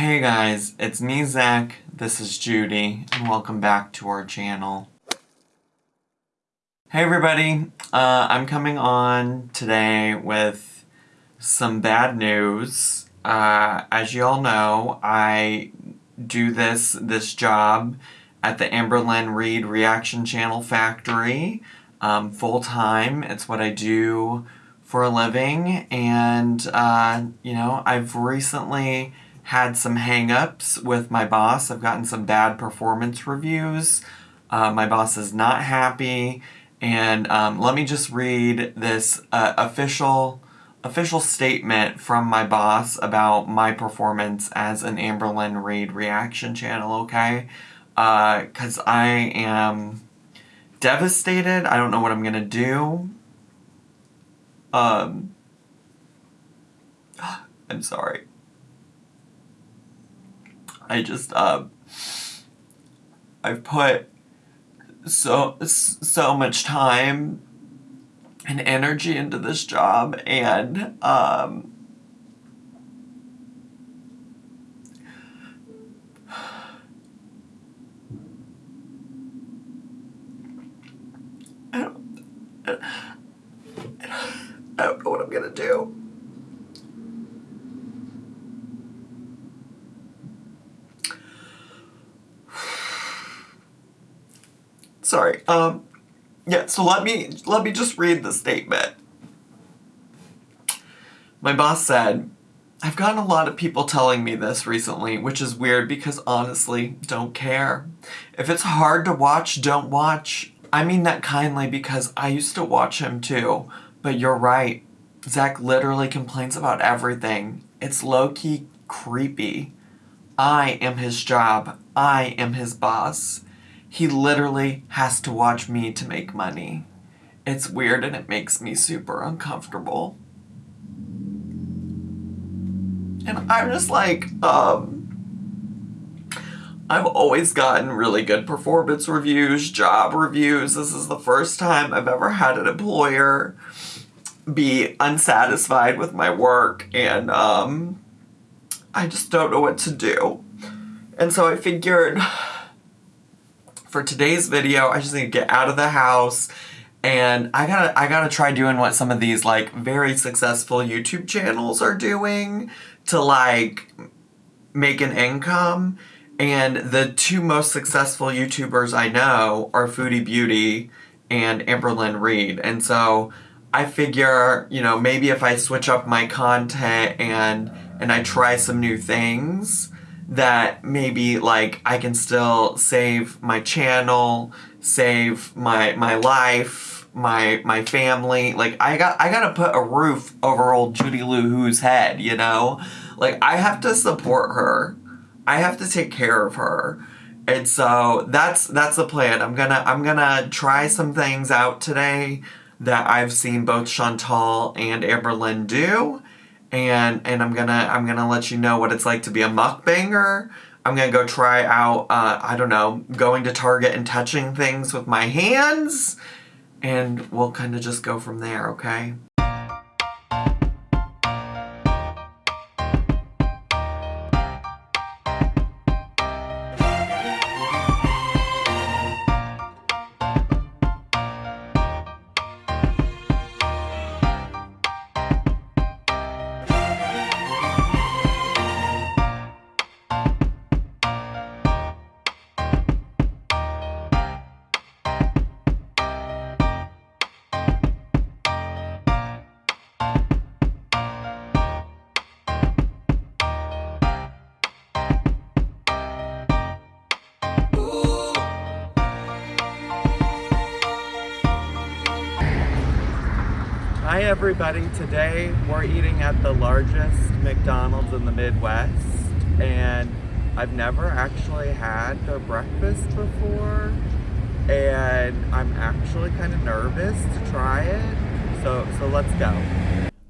Hey guys, it's me Zach, this is Judy, and welcome back to our channel. Hey everybody, uh, I'm coming on today with some bad news. Uh, as you all know, I do this, this job at the Amberlynn Reid Reaction Channel Factory um, full-time. It's what I do for a living, and, uh, you know, I've recently had some hang-ups with my boss. I've gotten some bad performance reviews. Uh, my boss is not happy, and um, let me just read this uh, official official statement from my boss about my performance as an Amberlynn Reid reaction channel, okay? Because uh, I am devastated. I don't know what I'm going to do. Um, I'm sorry. I just, uh, I've put so, so much time and energy into this job and, um, I don't, I don't know what I'm gonna do. Sorry. Um, yeah, so let me, let me just read the statement. My boss said, I've gotten a lot of people telling me this recently, which is weird because honestly, don't care. If it's hard to watch, don't watch. I mean that kindly because I used to watch him too. But you're right. Zach literally complains about everything. It's low-key creepy. I am his job. I am his boss. He literally has to watch me to make money. It's weird and it makes me super uncomfortable. And I'm just like, um, I've always gotten really good performance reviews, job reviews. This is the first time I've ever had an employer be unsatisfied with my work and um, I just don't know what to do. And so I figured for today's video, I just need to get out of the house and I gotta I gotta try doing what some of these like very successful YouTube channels are doing to like make an income. And the two most successful YouTubers I know are Foodie Beauty and Amberlynn Reid. And so I figure, you know, maybe if I switch up my content and and I try some new things, that maybe like I can still save my channel, save my my life, my my family. Like I got I gotta put a roof over old Judy Lou Who's head, you know? Like I have to support her. I have to take care of her. And so that's that's the plan. I'm gonna I'm gonna try some things out today that I've seen both Chantal and Amberlynn do and and I'm gonna I'm gonna let you know what it's like to be a mukbanger. I'm gonna go try out uh, I don't know going to Target and touching things with my hands, and we'll kind of just go from there. Okay. Hi everybody, today we're eating at the largest McDonald's in the Midwest and I've never actually had their breakfast before and I'm actually kind of nervous to try it, so, so let's go.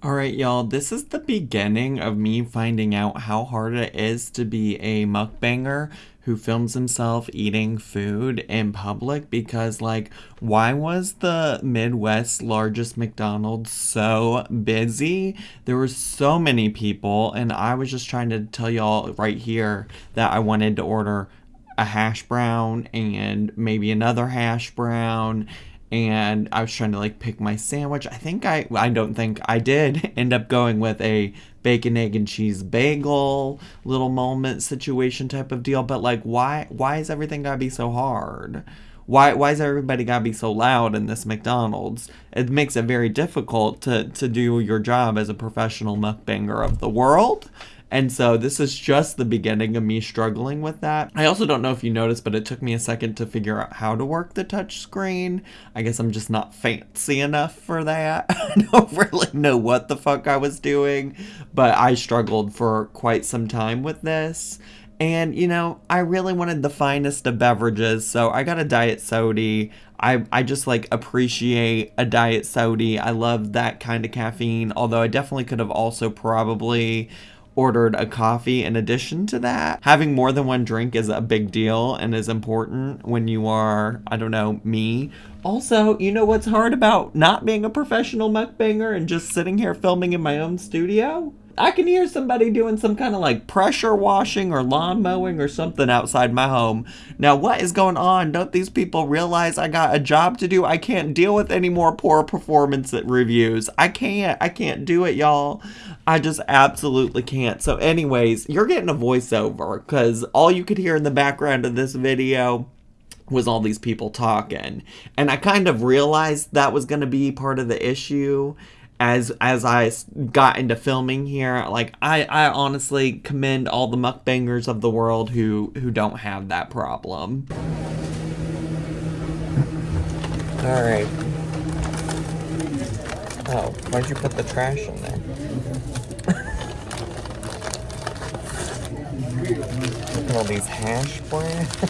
Alright y'all, this is the beginning of me finding out how hard it is to be a mukbanger who films himself eating food in public because, like, why was the Midwest's largest McDonald's so busy? There were so many people, and I was just trying to tell y'all right here that I wanted to order a hash brown and maybe another hash brown and I was trying to like pick my sandwich. I think I I don't think I did end up going with a bacon egg and cheese bagel little moment situation type of deal, but like why why is everything got to be so hard? Why why is everybody got to be so loud in this McDonald's? It makes it very difficult to to do your job as a professional mukbanger of the world. And so this is just the beginning of me struggling with that. I also don't know if you noticed, but it took me a second to figure out how to work the touch screen. I guess I'm just not fancy enough for that. I don't really know what the fuck I was doing, but I struggled for quite some time with this. And you know, I really wanted the finest of beverages, so I got a diet soda. I, I just like appreciate a diet soda. I love that kind of caffeine, although I definitely could have also probably ordered a coffee in addition to that. Having more than one drink is a big deal and is important when you are, I don't know, me. Also, you know what's hard about not being a professional mukbanger and just sitting here filming in my own studio? I can hear somebody doing some kind of like pressure washing or lawn mowing or something outside my home. Now, what is going on? Don't these people realize I got a job to do? I can't deal with any more poor performance reviews. I can't. I can't do it, y'all. I just absolutely can't. So, anyways, you're getting a voiceover because all you could hear in the background of this video was all these people talking. And I kind of realized that was going to be part of the issue as as I got into filming here, like I I honestly commend all the mukbangers of the world who who don't have that problem. All right. Oh, why'd you put the trash in there? Look at all these hash browns.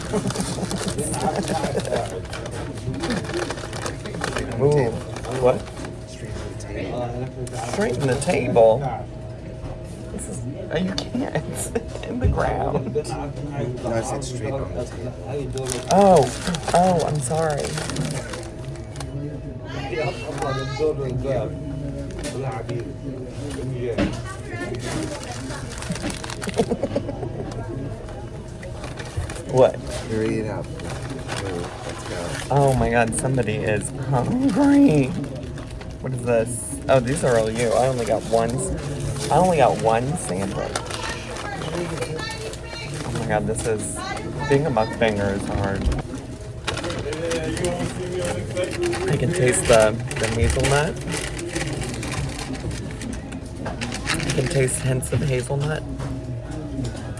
Ooh, what? Straighten the table. You can't. It's in the ground. No, I said straight on the table. Oh, oh, I'm sorry. what? Hurry it up. Oh my god, somebody is hungry. What is this? Oh, these are all you. I only got one. I only got one sandwich. Oh my god, this is being a mukbanger is hard. I can taste the, the hazelnut. I can taste hints of hazelnut.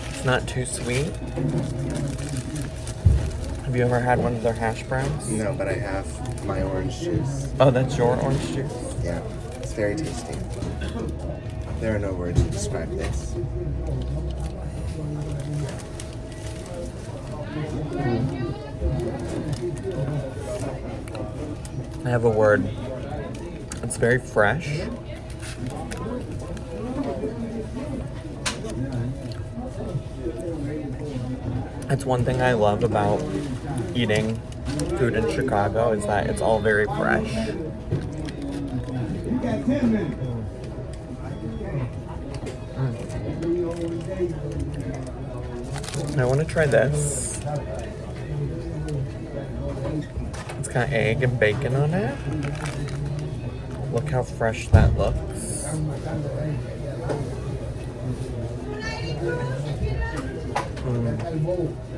It's not too sweet. Have you ever had one of their hash browns? No, but I have my orange juice. Oh, that's your orange juice? Yeah, it's very tasty. There are no words to describe this. I have a word. It's very fresh. That's one thing I love about eating food in Chicago is that it's all very fresh. Mm. I want to try this. It's got egg and bacon on it. Look how fresh that looks. Mm.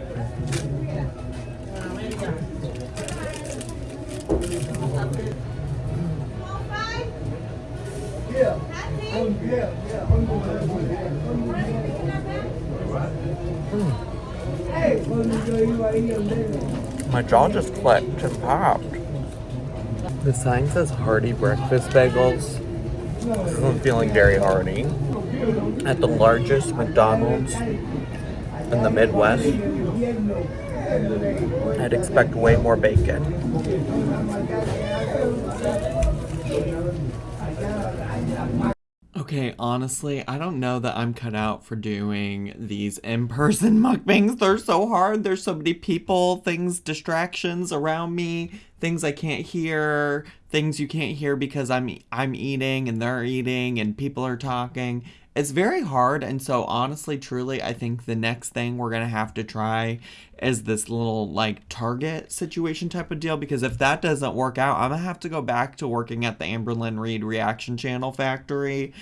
My jaw just clicked and popped. The sign says hearty breakfast bagels. I'm feeling very hearty. At the largest McDonald's in the Midwest, I'd expect way more bacon. Okay, honestly, I don't know that I'm cut out for doing these in person mukbangs. They're so hard. There's so many people, things, distractions around me, things I can't hear, things you can't hear because I'm I'm eating and they're eating and people are talking. It's very hard and so honestly truly I think the next thing we're going to have to try is this little like target situation type of deal because if that doesn't work out, I'm going to have to go back to working at the Amberlynn Reid Reaction Channel Factory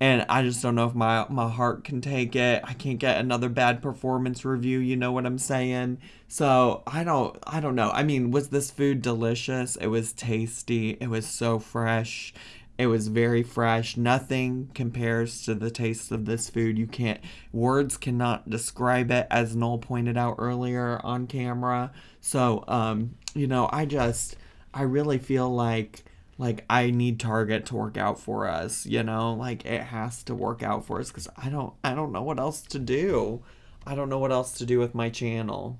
and I just don't know if my my heart can take it. I can't get another bad performance review, you know what I'm saying? So, I don't I don't know. I mean, was this food delicious? It was tasty. It was so fresh. It was very fresh. Nothing compares to the taste of this food. You can't words cannot describe it as Noel pointed out earlier on camera. So, um, you know, I just I really feel like like I need Target to work out for us, you know? Like it has to work out for us cuz I don't I don't know what else to do. I don't know what else to do with my channel.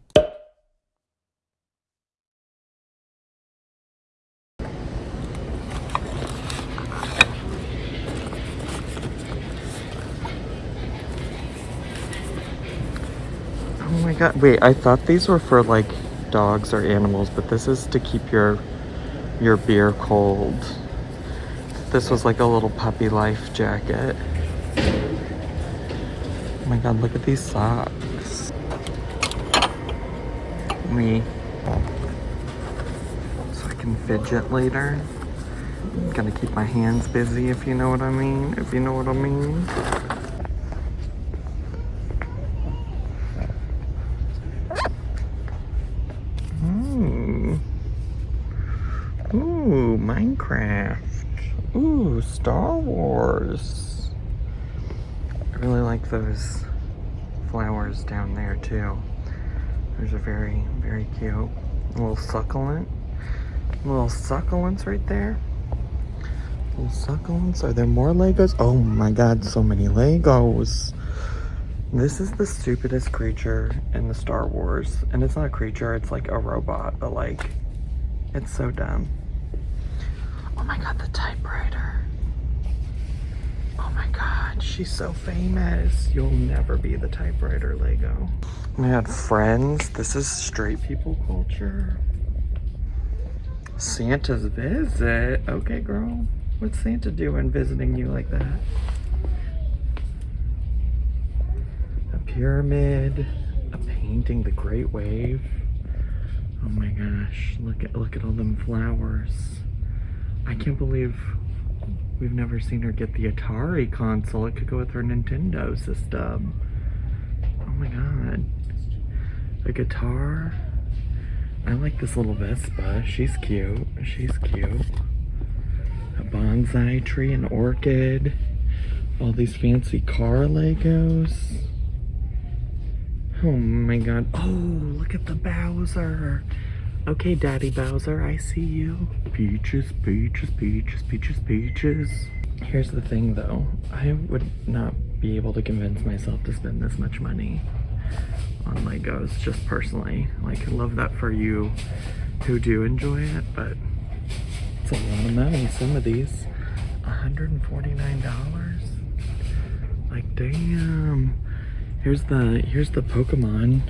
Oh my god. Wait, I thought these were for like dogs or animals, but this is to keep your your beer cold. This was like a little puppy life jacket. Oh my god, look at these socks. Me. So I can fidget later. Gotta keep my hands busy if you know what I mean. If you know what I mean. Ooh. Ooh, Minecraft. Ooh, Star Wars. I really like those flowers down there too. Those are very, very cute. A little succulent. Little succulents right there. Little succulents. Are there more Legos? Oh my god, so many Legos. This is the stupidest creature in the Star Wars. And it's not a creature, it's like a robot, but like, it's so dumb. Oh my god, the typewriter. Oh my god, she's so famous. You'll never be the typewriter Lego. We had friends. This is straight people culture. Santa's visit. Okay, girl. What's Santa doing visiting you like that? A pyramid. A painting, the Great Wave. Oh my gosh, look at look at all them flowers. I can't mm-hmm. believe we've never seen her get the Atari console. It could go with her Nintendo system. Oh my god. A guitar. I like this little Vespa. She's cute. She's cute. A bonsai tree, an orchid. All these fancy car Legos. Oh my god. Oh, look at the Bowser. Okay, Daddy Bowser, I see you. Peaches, peaches, peaches, peaches, peaches. Here's the thing though. I would not be able to convince myself to spend this much money on Legos, just personally. Like, I love that for you who do enjoy it, but it's a lot of money, some of these. $149? Like, damn. Here's the, here's the Pokemon.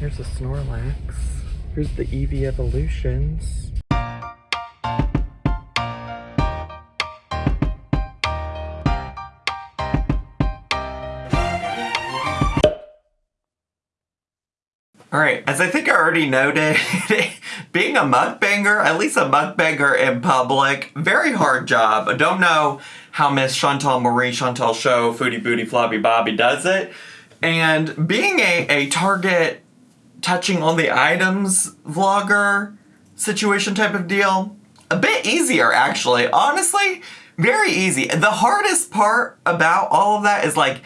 Here's the Snorlax. Here's the Eevee Evolutions. All right, as I think I already noted, being a mukbanger, at least a mukbanger in public, very hard job. I don't know how Miss Chantal Marie Chantal Show, Foodie Booty Floppy Bobby does it. And being a, a Target touching on the items vlogger situation type of deal, a bit easier actually. Honestly, very easy. The hardest part about all of that is like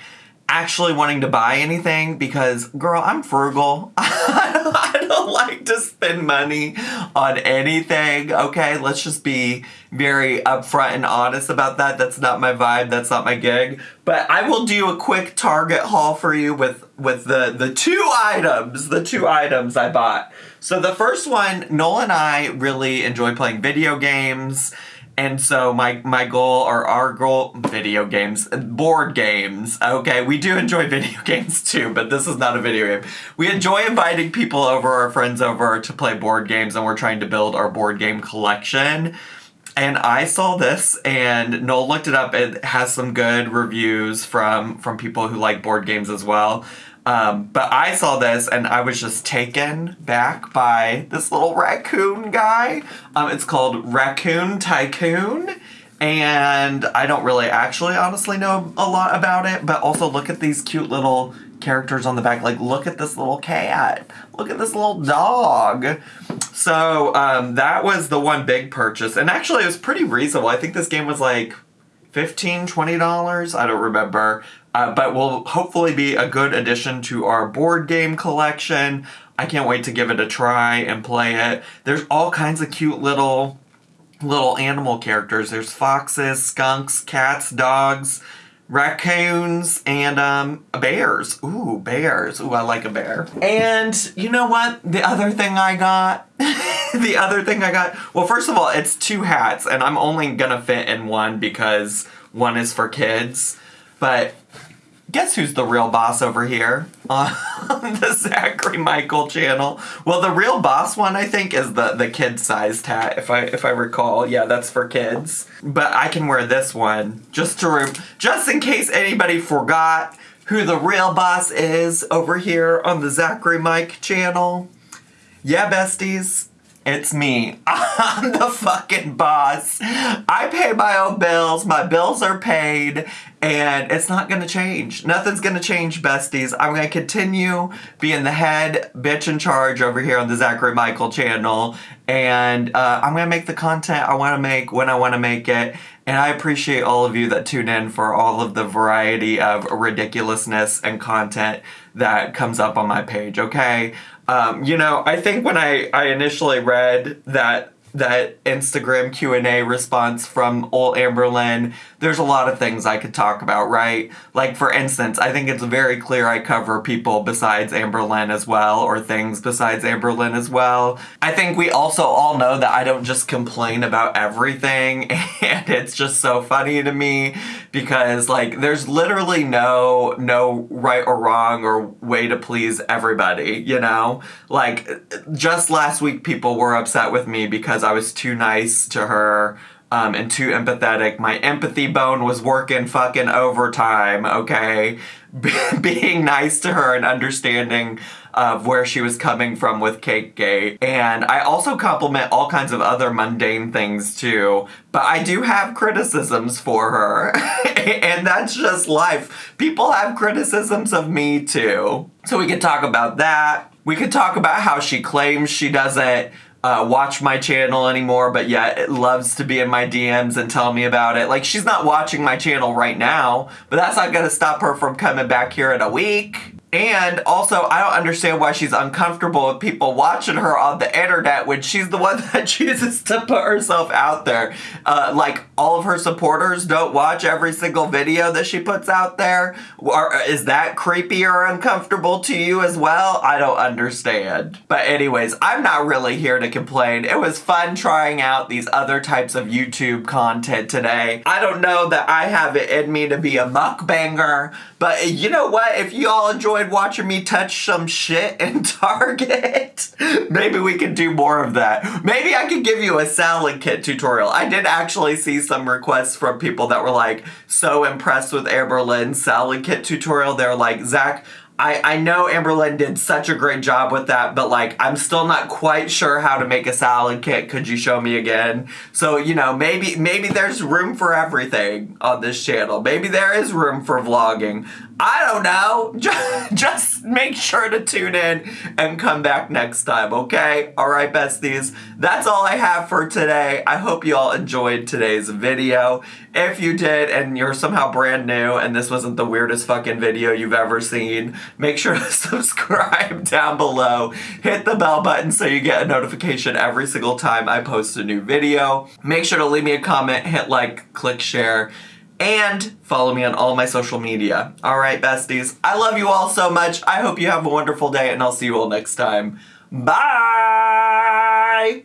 actually wanting to buy anything because girl i'm frugal. I don't like to spend money on anything okay? Let's just be very upfront and honest about that. That's not my vibe. That's not my gig. But i will do a quick target haul for you with with the the two items the two items i bought. So the first one noel and i really enjoy playing video games And so my my goal or our goal video games, board games. Okay, we do enjoy video games too, but this is not a video game. We enjoy inviting people over, our friends over to play board games and we're trying to build our board game collection. And I saw this and Noel looked it up. It has some good reviews from from people who like board games as well. Um, but I saw this and I was just taken back by this little raccoon guy. Um, it's called Raccoon Tycoon. And I don't really actually honestly know a lot about it, but also look at these cute little characters on the back. Like, look at this little cat. Look at this little dog. So, um, that was the one big purchase. And actually, it was pretty reasonable. I think this game was like $15, $20. I don't remember. Uh, but will hopefully be a good addition to our board game collection. I can't wait to give it a try and play it. There's all kinds of cute little little animal characters. There's foxes, skunks, cats, dogs, raccoons, and um, bears. Ooh, bears. Ooh, I like a bear. And you know what? The other thing I got, the other thing I got, well, first of all, it's two hats, and I'm only gonna fit in one because one is for kids. But guess who's the real boss over here on the Zachary Michael channel? Well, the real boss one I think is the the kid sized hat. If I if I recall, yeah, that's for kids. But I can wear this one just to just in case anybody forgot who the real boss is over here on the Zachary Mike channel. Yeah, besties. It's me. I'm the fucking boss. I pay my own bills. My bills are paid. And it's not gonna change. Nothing's gonna change, besties. I'm gonna continue being the head bitch in charge over here on the Zachary Michael channel. And uh, I'm gonna make the content I wanna make when I wanna make it. And I appreciate all of you that tune in for all of the variety of ridiculousness and content that comes up on my page, okay? Um, you know, I think when I, I initially read that that Instagram Q&A response from old Amberlynn, there's a lot of things I could talk about, right? Like for instance, I think it's very clear I cover people besides Amberlynn as well or things besides Amberlynn as well. I think we also all know that I don't just complain about everything and it's just so funny to me because like there's literally no no right or wrong or way to please everybody, you know? Like just last week people were upset with me because I was too nice to her um, and too empathetic. My empathy bone was working fucking overtime, okay? Being nice to her and understanding of where she was coming from with Cake Gate. And I also compliment all kinds of other mundane things too, but I do have criticisms for her. and that's just life. People have criticisms of me too. So we could talk about that. We could talk about how she claims she doesn't uh, watch my channel anymore, but yet it loves to be in my DMs and tell me about it. Like, she's not watching my channel right now, but that's not gonna stop her from coming back here in a week. And also, I don't understand why she's uncomfortable with people watching her on the internet when she's the one that chooses to put herself out there. Uh, like, all of her supporters don't watch every single video that she puts out there. Or is that creepy or uncomfortable to you as well? I don't understand. But anyways, I'm not really here to complain. It was fun trying out these other types of YouTube content today. I don't know that I have it in me to be a mukbanger, but you know what? If you all enjoyed watching me touch some shit in Target, maybe we could do more of that. Maybe I could give you a salad kit tutorial. I did actually see some requests from people that were like so impressed with Amberlynn's salad kit tutorial. They're like, Zach, I, I know Amberlynn did such a great job with that, but like I'm still not quite sure how to make a salad kit. Could you show me again? So, you know, maybe maybe there's room for everything on this channel. Maybe there is room for vlogging. I don't know. Just, just make sure to tune in and come back next time, okay? All right, besties. That's all I have for today. I hope you all enjoyed today's video. If you did and you're somehow brand new and this wasn't the weirdest fucking video you've ever seen, make sure to subscribe down below. Hit the bell button so you get a notification every single time I post a new video. Make sure to leave me a comment, hit like, click share, and follow me on all my social media. All right, besties. I love you all so much. I hope you have a wonderful day, and I'll see you all next time. Bye!